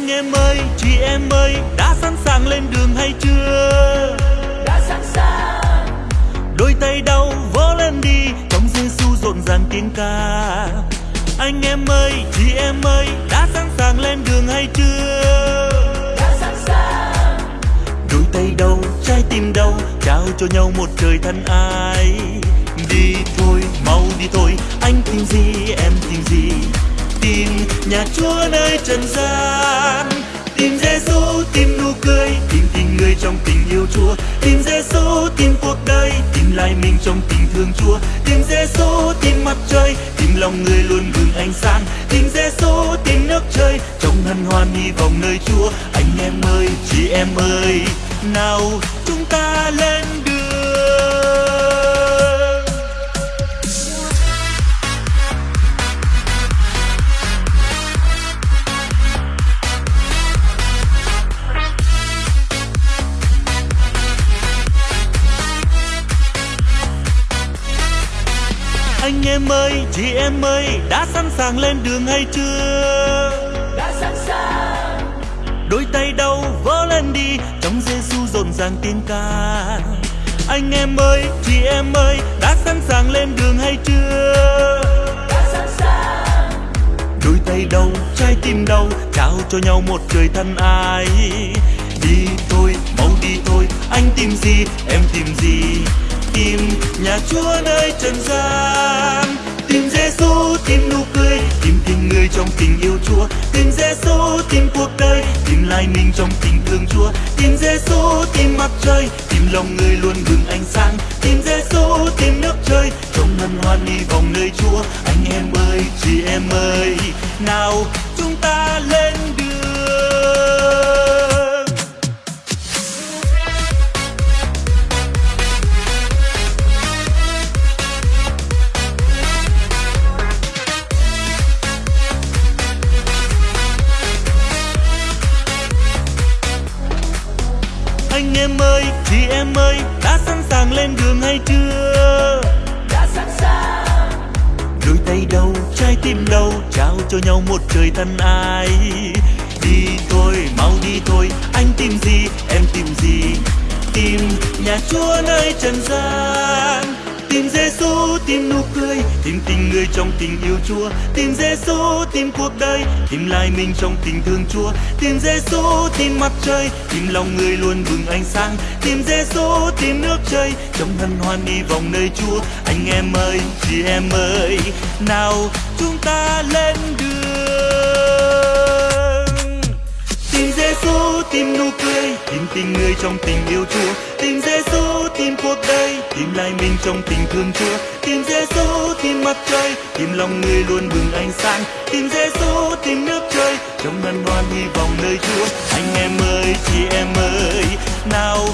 em ơi chị em ơi đã sẵn sàng lên đường hay chưa? Đã sẵn sàng. Đôi tay đau vỗ lên đi trong giêsu rộn ràng tiếng ca. Anh em ơi chị em ơi đã sẵn sàng lên đường hay chưa? Đã sẵn sàng. Đôi tay đâu trái tim đâu trao cho nhau một trời thân ai. Đi thôi mau đi thôi anh tìm gì em tìm gì? Tìm nhà chúa nơi trần gian mình trong tình thương chúa. Tìm giêsu tìm mặt trời, tìm lòng người luôn bừng ánh sáng. Tìm giêsu tìm nước trời, trong hân hoan hy vọng nơi chúa. Anh em ơi, chị em ơi, nào chúng ta lên em ơi chị em ơi đã sẵn sàng lên đường hay chưa? Đã sẵn sàng. Đôi tay đâu vỗ lên đi trong giêsu rộn ràng tiếng ca. Anh em ơi chị em ơi đã sẵn sàng lên đường hay chưa? Đã sẵn sàng. Đôi tay đâu trái tim đâu trao cho nhau một trời thân ai. Đi thôi mau đi thôi anh tìm gì em tìm gì tìm nhà chúa nơi trần gian. Tìm giêsu tìm nụ cười, tìm tình người trong tình yêu chúa. Tìm giêsu tìm cuộc đời, tìm lại mình trong tình thương chúa. Tìm giêsu tìm mặt trời, tìm lòng người luôn bừng ánh sáng. Tìm giêsu tìm nước trời, trong hân hoan đi vòng nơi chúa. Anh em ơi, chị em ơi, nào chúng ta lên đường anh em ơi chị em ơi đã sẵn sàng lên đường hay chưa? Đã sẵn sàng. Đôi tay đâu trái tim đâu trao cho nhau một trời thân ai. Đi thôi mau đi thôi anh tìm gì em tìm gì? Tìm nhà chúa nơi trần gian tìm giêsu tìm nụ cười, tìm tình người trong tình yêu chúa. Tìm giêsu tìm cuộc đời, tìm lại mình trong tình thương chúa. Tìm giêsu tìm mặt trời, tìm lòng người luôn bừng ánh sáng. Tìm giêsu tìm nước trời, trong hân hoan đi vòng nơi chúa. Anh em ơi, chị em ơi, nào chúng ta lên đường. Tìm giêsu tìm nụ cười, tìm tình người trong tình yêu chúa tìm giêsu tìm cuộc đời. Tìm lại mình trong tình thương chúa. Tìm giêsu tìm mặt trời. Tìm lòng người luôn bừng ánh sáng. Tìm giêsu tìm nước trời. Trong ngân hoan hy vọng nơi chúa. Anh em ơi, chị em ơi. Nào